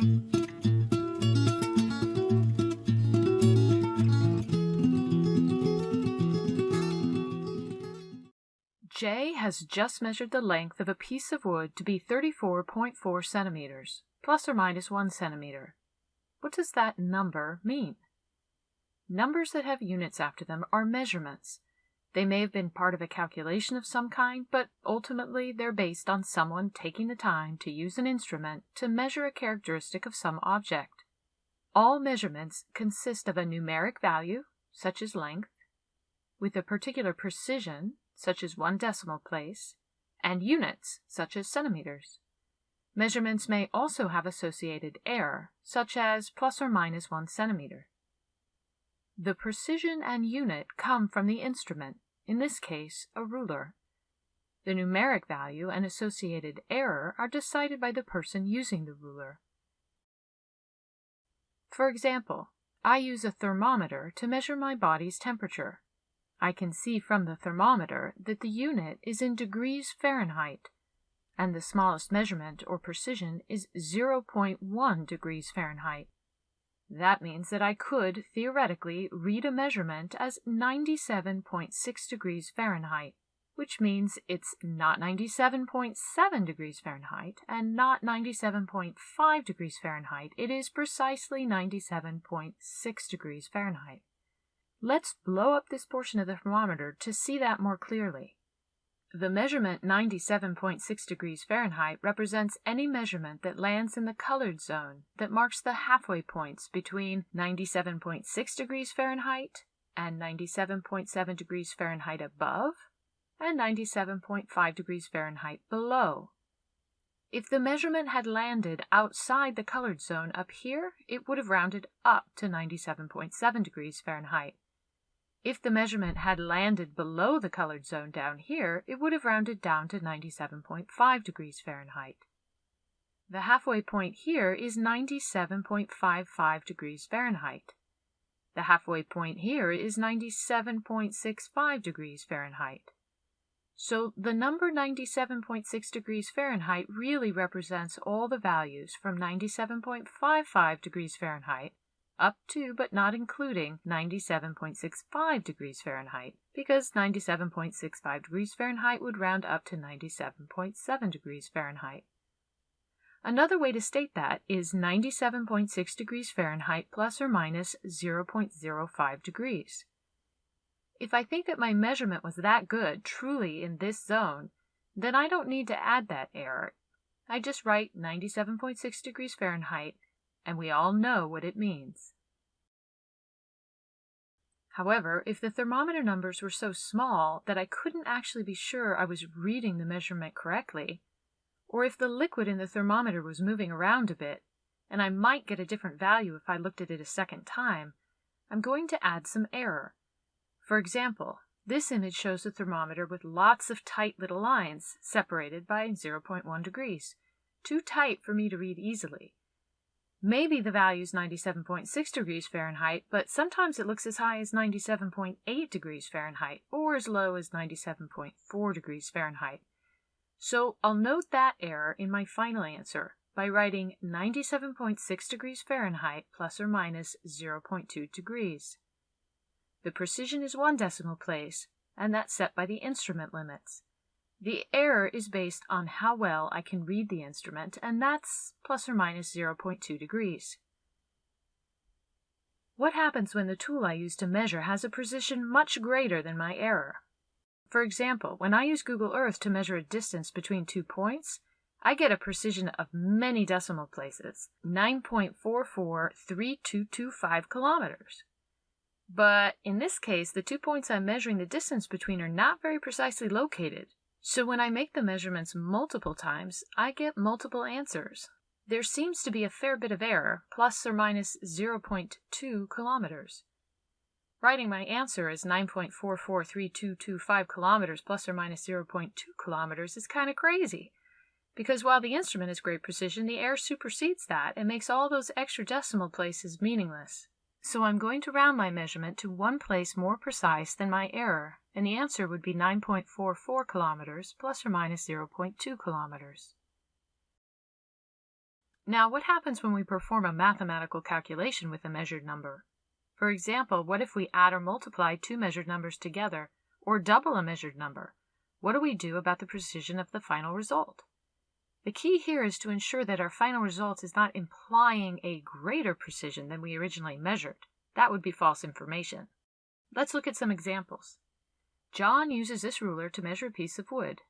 J has just measured the length of a piece of wood to be 34.4 centimeters, plus or minus 1 centimeter. What does that number mean? Numbers that have units after them are measurements. They may have been part of a calculation of some kind, but ultimately they're based on someone taking the time to use an instrument to measure a characteristic of some object. All measurements consist of a numeric value, such as length, with a particular precision, such as one decimal place, and units, such as centimeters. Measurements may also have associated error, such as plus or minus one centimeter. The precision and unit come from the instrument, in this case a ruler. The numeric value and associated error are decided by the person using the ruler. For example, I use a thermometer to measure my body's temperature. I can see from the thermometer that the unit is in degrees Fahrenheit, and the smallest measurement or precision is 0.1 degrees Fahrenheit. That means that I could, theoretically, read a measurement as 97.6 degrees Fahrenheit, which means it's not 97.7 degrees Fahrenheit and not 97.5 degrees Fahrenheit. It is precisely 97.6 degrees Fahrenheit. Let's blow up this portion of the thermometer to see that more clearly. The measurement 97.6 degrees Fahrenheit represents any measurement that lands in the colored zone that marks the halfway points between 97.6 degrees Fahrenheit and 97.7 degrees Fahrenheit above and 97.5 degrees Fahrenheit below. If the measurement had landed outside the colored zone up here, it would have rounded up to 97.7 degrees Fahrenheit. If the measurement had landed below the colored zone down here, it would have rounded down to 97.5 degrees Fahrenheit. The halfway point here is 97.55 degrees Fahrenheit. The halfway point here is 97.65 degrees Fahrenheit. So the number 97.6 degrees Fahrenheit really represents all the values from 97.55 degrees Fahrenheit up to but not including 97.65 degrees Fahrenheit, because 97.65 degrees Fahrenheit would round up to 97.7 degrees Fahrenheit. Another way to state that is 97.6 degrees Fahrenheit plus or minus 0.05 degrees. If I think that my measurement was that good, truly in this zone, then I don't need to add that error. I just write 97.6 degrees Fahrenheit and we all know what it means. However, if the thermometer numbers were so small that I couldn't actually be sure I was reading the measurement correctly, or if the liquid in the thermometer was moving around a bit, and I might get a different value if I looked at it a second time, I'm going to add some error. For example, this image shows the thermometer with lots of tight little lines, separated by 0.1 degrees, too tight for me to read easily. Maybe the value is 97.6 degrees Fahrenheit, but sometimes it looks as high as 97.8 degrees Fahrenheit or as low as 97.4 degrees Fahrenheit. So I'll note that error in my final answer by writing 97.6 degrees Fahrenheit plus or minus 0.2 degrees. The precision is one decimal place, and that's set by the instrument limits. The error is based on how well I can read the instrument, and that's plus or minus 0.2 degrees. What happens when the tool I use to measure has a precision much greater than my error? For example, when I use Google Earth to measure a distance between two points, I get a precision of many decimal places, 9.443225 kilometers. But in this case, the two points I'm measuring the distance between are not very precisely located, so when I make the measurements multiple times, I get multiple answers. There seems to be a fair bit of error, plus or minus 0.2 kilometers. Writing my answer as 9.443225 kilometers plus or minus 0.2 kilometers is kind of crazy. Because while the instrument has great precision, the error supersedes that and makes all those extra decimal places meaningless. So I'm going to round my measurement to one place more precise than my error, and the answer would be 9.44 kilometers plus or minus 0.2 kilometers. Now, what happens when we perform a mathematical calculation with a measured number? For example, what if we add or multiply two measured numbers together, or double a measured number? What do we do about the precision of the final result? The key here is to ensure that our final result is not implying a greater precision than we originally measured. That would be false information. Let's look at some examples. John uses this ruler to measure a piece of wood.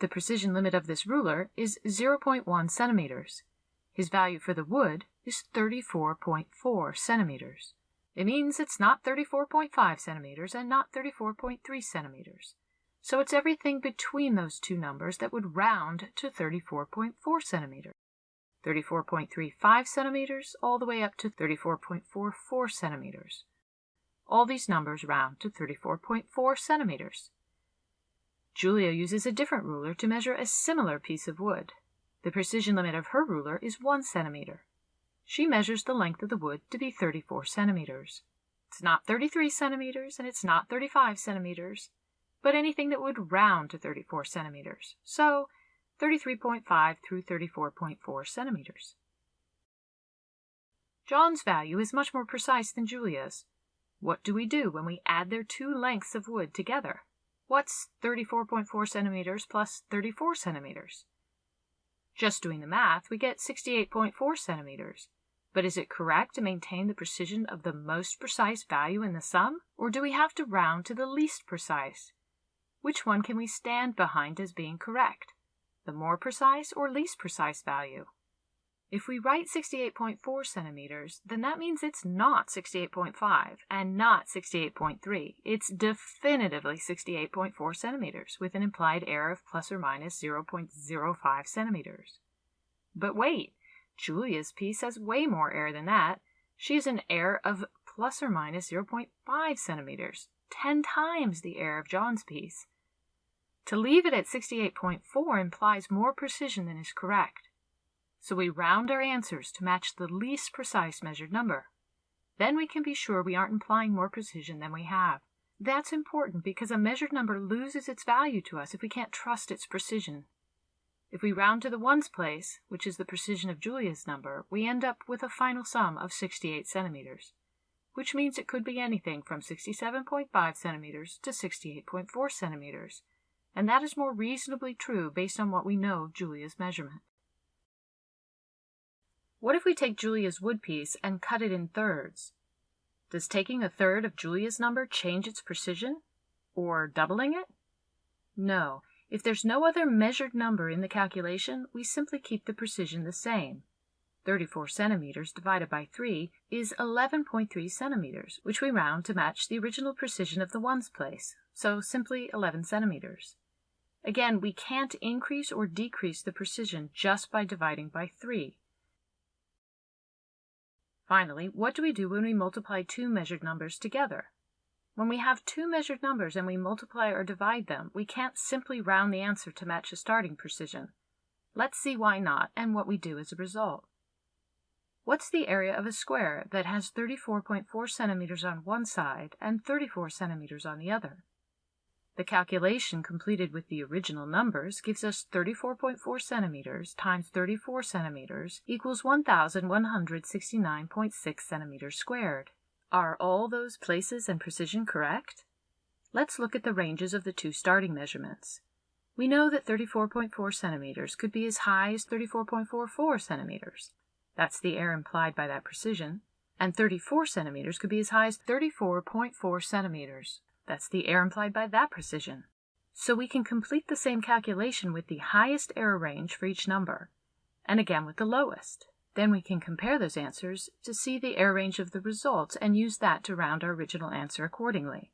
The precision limit of this ruler is 0.1 centimeters. His value for the wood is 34.4 centimeters. It means it's not 34.5 centimeters and not 34.3 centimeters. So it's everything between those two numbers that would round to 34.4 centimeters. 34.35 centimeters all the way up to 34.44 centimeters. All these numbers round to 34.4 centimeters. Julia uses a different ruler to measure a similar piece of wood. The precision limit of her ruler is 1 centimeter. She measures the length of the wood to be 34 centimeters. It's not 33 centimeters and it's not 35 centimeters but anything that would round to 34 centimeters, so 33.5 through 34.4 centimeters. John's value is much more precise than Julia's. What do we do when we add their two lengths of wood together? What's 34.4 centimeters plus 34 centimeters? Just doing the math, we get 68.4 centimeters. But is it correct to maintain the precision of the most precise value in the sum, or do we have to round to the least precise? Which one can we stand behind as being correct? The more precise or least precise value? If we write 68.4 centimeters, then that means it's not 68.5 and not 68.3. It's definitively 68.4 centimeters with an implied error of plus or minus 0.05 centimeters. But wait, Julia's piece has way more error than that. She has an error of plus or minus 0.5 centimeters, 10 times the error of John's piece. To leave it at 68.4 implies more precision than is correct. So we round our answers to match the least precise measured number. Then we can be sure we aren't implying more precision than we have. That's important because a measured number loses its value to us if we can't trust its precision. If we round to the ones place, which is the precision of Julia's number, we end up with a final sum of 68 centimeters, which means it could be anything from 67.5 centimeters to 68.4 centimeters, and that is more reasonably true based on what we know of Julia's measurement. What if we take Julia's wood piece and cut it in thirds? Does taking a third of Julia's number change its precision? Or doubling it? No. If there's no other measured number in the calculation, we simply keep the precision the same. 34 centimeters divided by 3 is 11.3 centimeters, which we round to match the original precision of the ones place, so simply 11 centimeters. Again, we can't increase or decrease the precision just by dividing by 3. Finally, what do we do when we multiply two measured numbers together? When we have two measured numbers and we multiply or divide them, we can't simply round the answer to match a starting precision. Let's see why not and what we do as a result. What's the area of a square that has 34.4 centimeters on one side and 34 centimeters on the other? The calculation completed with the original numbers gives us 34.4 centimeters times 34 centimeters equals 1,169.6 centimeters squared. Are all those places and precision correct? Let's look at the ranges of the two starting measurements. We know that 34.4 centimeters could be as high as 34.44 centimeters. That's the error implied by that precision. And 34 centimeters could be as high as 34.4 centimeters. That's the error implied by that precision. So we can complete the same calculation with the highest error range for each number, and again with the lowest. Then we can compare those answers to see the error range of the results and use that to round our original answer accordingly.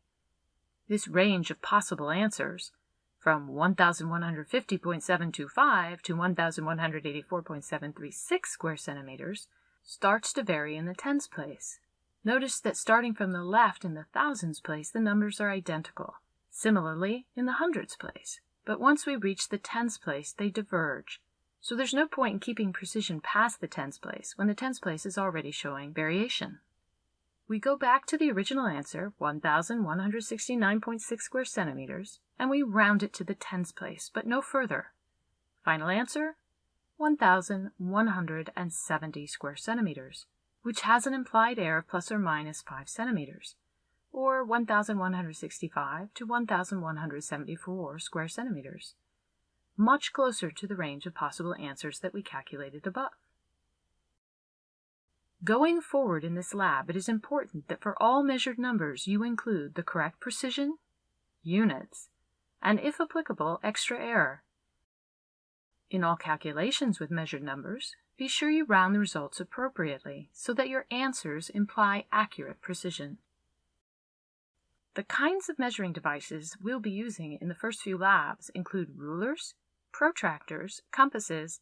This range of possible answers, from 1150.725 to 1184.736 square centimeters, starts to vary in the tens place. Notice that starting from the left in the thousands place, the numbers are identical. Similarly, in the hundreds place. But once we reach the tens place, they diverge. So there's no point in keeping precision past the tens place when the tens place is already showing variation. We go back to the original answer, 1,169.6 square centimeters, and we round it to the tens place, but no further. Final answer, 1,170 square centimeters, which has an implied error of plus or minus 5 centimeters, or 1,165 to 1,174 square centimeters, much closer to the range of possible answers that we calculated above. Going forward in this lab, it is important that for all measured numbers you include the correct precision, units, and if applicable, extra error. In all calculations with measured numbers, be sure you round the results appropriately so that your answers imply accurate precision. The kinds of measuring devices we'll be using in the first few labs include rulers, protractors, compasses,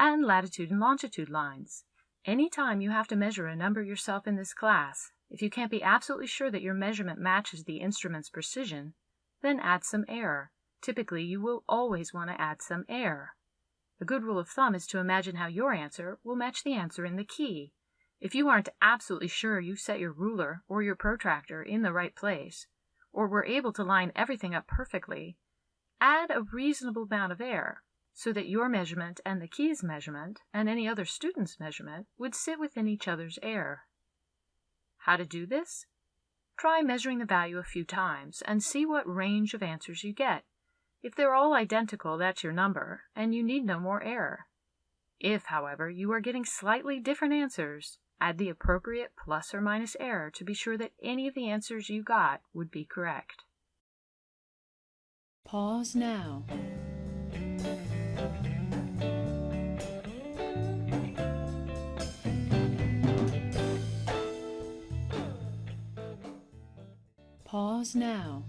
and latitude and longitude lines. Anytime you have to measure a number yourself in this class, if you can't be absolutely sure that your measurement matches the instrument's precision, then add some error. Typically, you will always want to add some error. A good rule of thumb is to imagine how your answer will match the answer in the key. If you aren't absolutely sure you set your ruler or your protractor in the right place, or were able to line everything up perfectly, add a reasonable amount of error so that your measurement and the key's measurement and any other student's measurement would sit within each other's error. How to do this? Try measuring the value a few times and see what range of answers you get. If they're all identical, that's your number, and you need no more error. If, however, you are getting slightly different answers, add the appropriate plus or minus error to be sure that any of the answers you got would be correct. Pause now. Pause now.